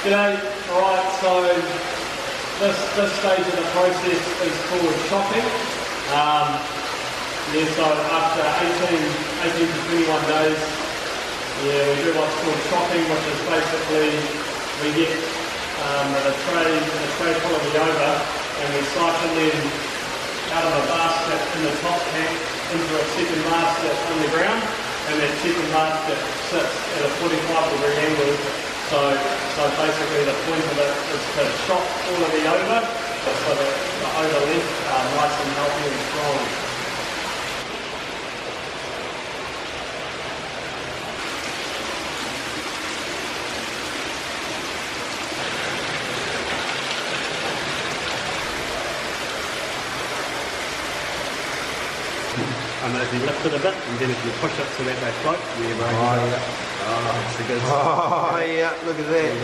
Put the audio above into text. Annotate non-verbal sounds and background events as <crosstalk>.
G'day. Alright, so this, this stage of the process is called chopping. Um, yeah, so after 18, 18 to 21 days, yeah, we do what's called chopping, which is basically we get um, a tray, a tray full of the ova, and we siphon them out of a basket in the top tank into a second basket underground, and that second basket sits at a 45 degree angle. So, so basically the point of it is to chop all of the ova, so that the ova left are nice and healthy and strong. And if you lift it a bit, and then if you push it so that they float, you Oh, yeah. Oh, it's a good <laughs> Oh, yeah, look at that.